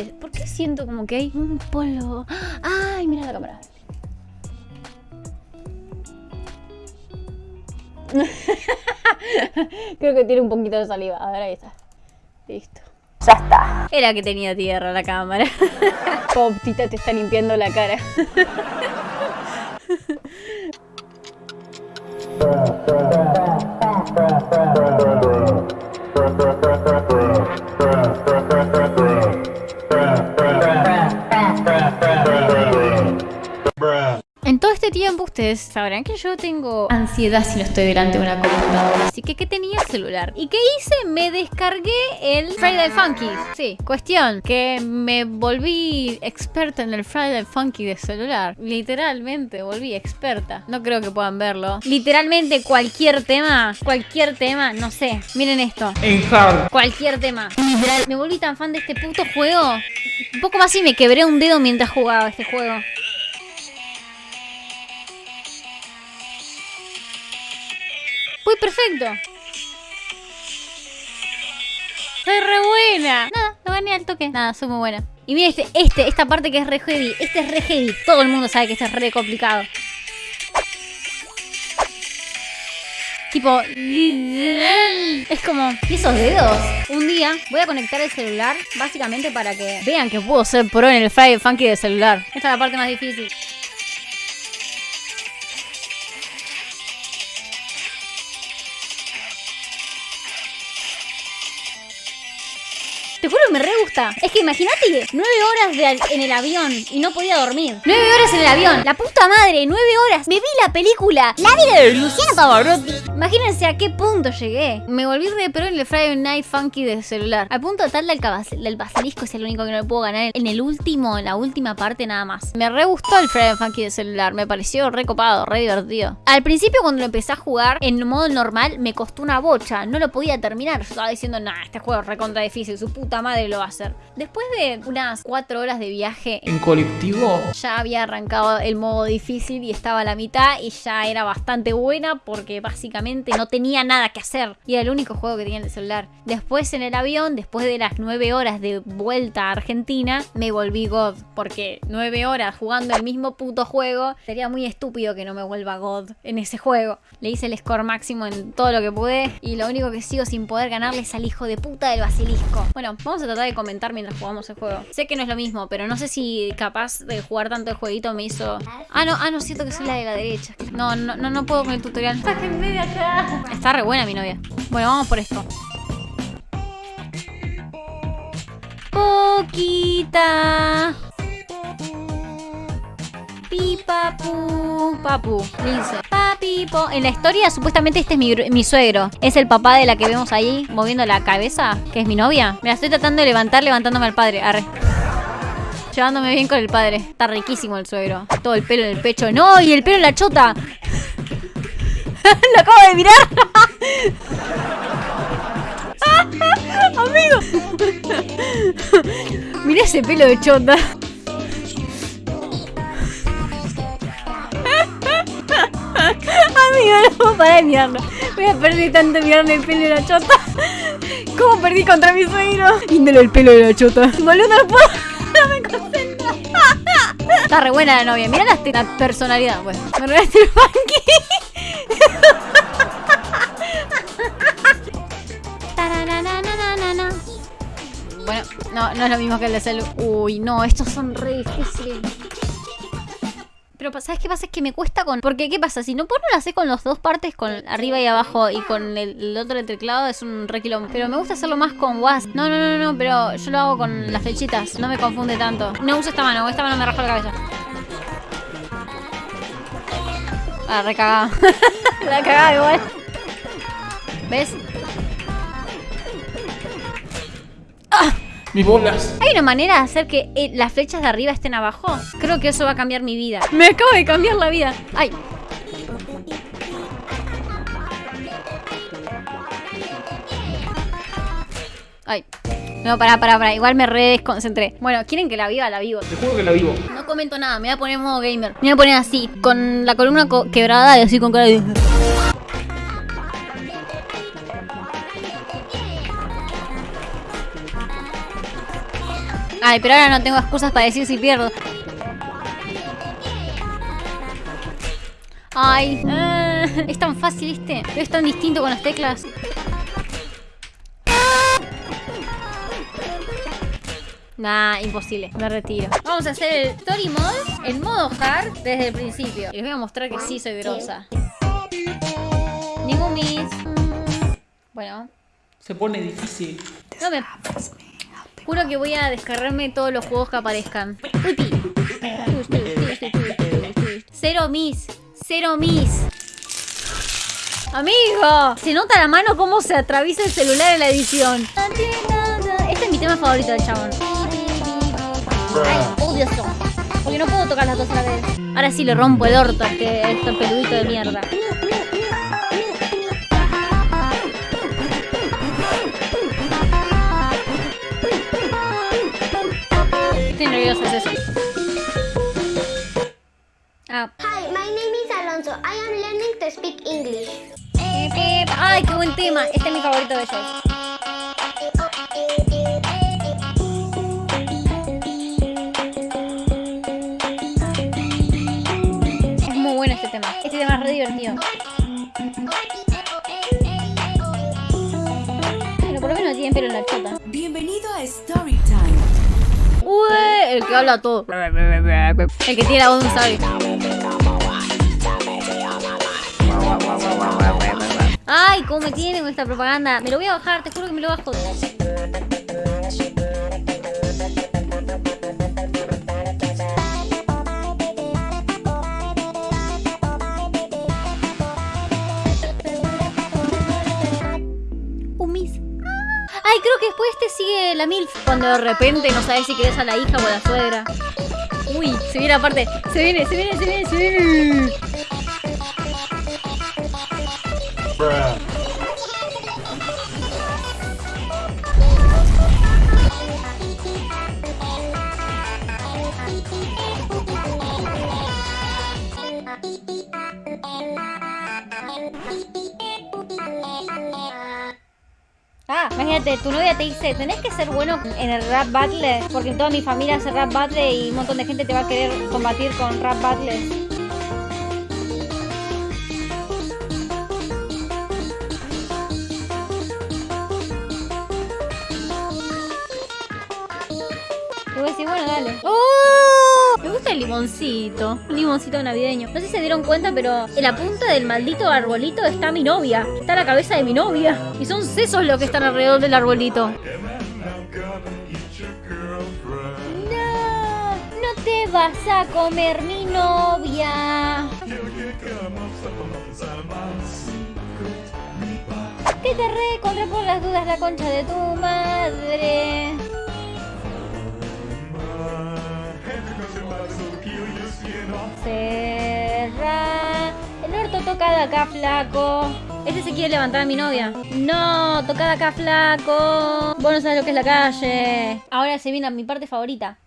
es esto? ¿Por qué siento como que hay un polvo? ¡Ay, mira la cámara! Creo que tiene un poquito de saliva. A ver, ahí está. Listo. Ya está. Era que tenía tierra la cámara. Poptita te está limpiando la cara. ustedes sabrán que yo tengo ansiedad si no estoy delante de una computadora. Así que, ¿qué tenía el celular? ¿Y qué hice? Me descargué el Friday Funky. Sí, cuestión, que me volví experta en el Friday Funky de celular. Literalmente, volví experta. No creo que puedan verlo. Literalmente cualquier tema, cualquier tema, no sé. Miren esto. En hard. Cualquier tema. Literal, me volví tan fan de este puto juego. Un poco más y me quebré un dedo mientras jugaba este juego. Uy, perfecto. Soy re buena. Nada, lo gané al toque. Nada, soy muy buena. Y mira este, este, esta parte que es re heavy. Este es re heavy. Todo el mundo sabe que este es re complicado. Tipo, es como, ¿y esos dedos? Un día voy a conectar el celular básicamente para que vean que puedo ser pro en el Friday Funky de celular. Esta es la parte más difícil. Te juro que me re gusta. Es que imagínate, nueve horas de en el avión y no podía dormir. Nueve horas en el avión. La puta madre, nueve horas. Me vi la película. La vida de Luciano Pavarotti. Imagínense a qué punto llegué. Me volví de pro en el Friday Night Funky de celular. Al punto tal del, del basilisco es el único que no le puedo ganar. En el último, en la última parte nada más. Me re gustó el Friday Funky de celular. Me pareció re copado, re divertido. Al principio cuando lo empecé a jugar en modo normal me costó una bocha. No lo podía terminar. Yo estaba diciendo, nah, este juego es recontra difícil. Su puta madre lo va a hacer. Después de unas cuatro horas de viaje En colectivo. ya había arrancado el modo difícil y estaba a la mitad y ya era bastante buena porque básicamente no tenía nada que hacer y era el único juego que tenía en el celular. Después en el avión, después de las nueve horas de vuelta a Argentina, me volví God porque nueve horas jugando el mismo puto juego sería muy estúpido que no me vuelva God en ese juego. Le hice el score máximo en todo lo que pude y lo único que sigo sin poder ganarle es al hijo de puta del basilisco. Bueno, vamos a tratar de comentar mientras jugamos el juego. Sé que no es lo mismo, pero no sé si capaz de jugar tanto el jueguito me hizo... Ah, no, ah, no, siento que soy la de la derecha. No, no, no, no puedo con el tutorial. Sáquenme de acá. Está re buena mi novia. Bueno, vamos por esto. Poquita. Pi, papu, papu, Lince. En la historia, supuestamente este es mi suegro. Es el papá de la que vemos ahí moviendo la cabeza, que es mi novia. Me la estoy tratando de levantar, levantándome al padre. Arre. Llevándome bien con el padre. Está riquísimo el suegro. Todo el pelo en el pecho. ¡No! ¡Y el pelo en la chota! ¡Lo acabo de mirar! ¡Amigo! Mira ese pelo de chota. De mirarlo. Voy a perder tanto mirarle el pelo de la chota. ¿Cómo perdí contra mi suegro? Índole el pelo de la chota. Boludo, no puedo. No me concentro. Está re buena la novia. Mira la, la personalidad. Bueno, me regalaste el funky. Bueno, no, no es lo mismo que el de celu. Uy, no, estos son re difíciles. Pero ¿sabes qué pasa? Es que me cuesta con... Porque ¿qué pasa? Si no puedo lo hacer con las dos partes, con arriba y abajo y con el, el otro del teclado, es un re quilombo. Pero me gusta hacerlo más con WASD. No, no, no, no, pero yo lo hago con las flechitas. No me confunde tanto. No uso esta mano, esta mano me raja la cabeza. Ah, recagada. la cagada igual. ¿Ves? Mis bolas. ¿Hay una manera de hacer que eh, las flechas de arriba estén abajo? Creo que eso va a cambiar mi vida. Me acabo de cambiar la vida. Ay. Ay. No, pará, pará, pará. Igual me re desconcentré. Bueno, ¿quieren que la viva? La vivo. Te juro que la vivo. No comento nada, me voy a poner en modo gamer. Me voy a poner así, con la columna co- quebrada y así con cara de... Ay, pero ahora no tengo excusas para decir si pierdo. Ay, eh, es tan fácil este. Pero es tan distinto con las teclas. Nah, imposible. Me retiro. Vamos a hacer el Story Mode en modo hard desde el principio. Y les voy a mostrar que sí soy grosa. Ningún miss. Bueno, Se pone difícil. no me... Juro que voy a descargarme todos los juegos que aparezcan. Uti. Cero miss. Cero miss. Amigo, se nota la mano cómo se atraviesa el celular en la edición. Este es mi tema favorito del chabón. Ay, odio esto. Porque no puedo tocar las dos a la vez. Ahora sí le rompo el orto a este, este peludito de mierda. Estoy nerviosa, es eso. Ah. Hi, my name is Alonso. I am learning to speak English. Ay, qué buen tema. Este es mi favorito de ellos. Es muy bueno este tema. Este tema es re divertido. Pero por lo menos tienen pelo en la chota. Bienvenido a Storytime. El que habla todo. El que tiene la voz. Ay, cómo me tiene con esta propaganda. Me lo voy a bajar, te juro que me lo bajo. Que después te sigue la MILF. Cuando de repente no sabes si querés a la hija o a la suegra. Uy, se viene aparte. Se viene, se viene, se viene, se viene. Ah, imagínate, tu novia te dice, tenés que ser bueno en el rap battle, porque toda mi familia hace rap battle y un montón de gente te va a querer combatir con rap battles. Limoncito. Un limoncito navideño. No sé si se dieron cuenta, pero en la punta del maldito arbolito está mi novia. Está la cabeza de mi novia. Y son sesos los que están alrededor del arbolito. No, no te vas a comer mi novia. Que te recontra por las dudas la concha de tu madre. Cerra. El orto tocada acá, flaco. Este se quiere levantar a mi novia. No, tocada acá, flaco. Vos no sabes lo que es la calle. Ahora se viene a mi parte favorita.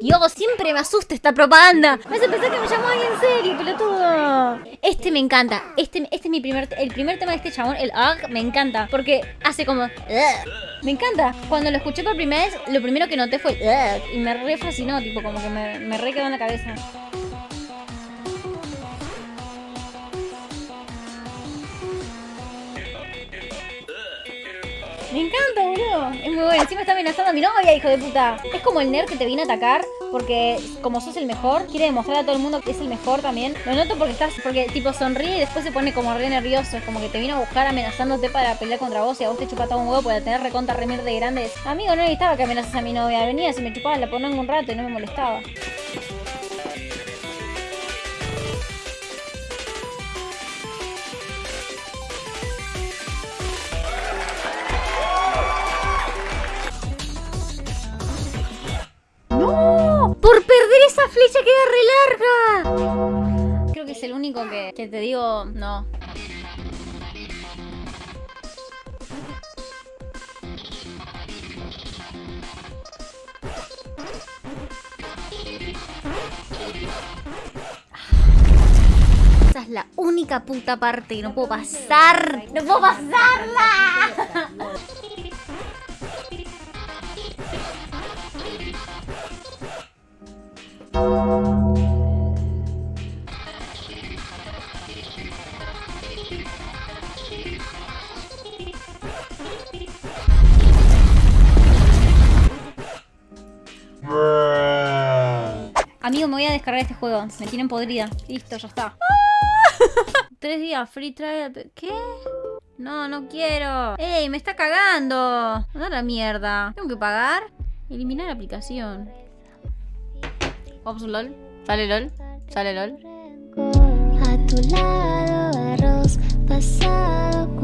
Dios, siempre me asusta esta propaganda. Me hace pensar que me llamó alguien en serio, pelotudo. Este me encanta. Este, este es mi primer, el primer tema de este chabón, el AG, me encanta. Porque hace como... Me encanta. Cuando lo escuché por primera vez, lo primero que noté fue... "Ugh", Y me re fascinó, tipo, como que me, me re quedó en la cabeza. Me encanta, boludo. Es muy bueno. Encima está amenazando a mi novia, hijo de puta. Es como el nerd que te viene a atacar porque como sos el mejor, quiere demostrar a todo el mundo que es el mejor también. Lo noto porque estás, porque tipo sonríe y después se pone como re nervioso. Es como que te vino a buscar amenazándote para pelear contra vos y a vos te chupa todo un huevo para tener recontra remir de grandes. Amigo, no necesitaba que amenazas a mi novia. Venía, si me chupaba la ponía un rato y no me molestaba. es el único que, que te digo no. Esa es la única puta parte y no puedo pasar. ¡No puedo pasarla! Amigo, me voy a descargar este juego. Me tienen podrida. Listo, ya está. Tres días, free trial. ¿Qué? No, no quiero. ¡Ey, me está cagando! Anda la mierda. ¿Tengo que pagar? Eliminar aplicación. Ops, LOL. Sale LOL. Sale LOL. A tu lado, arroz pasado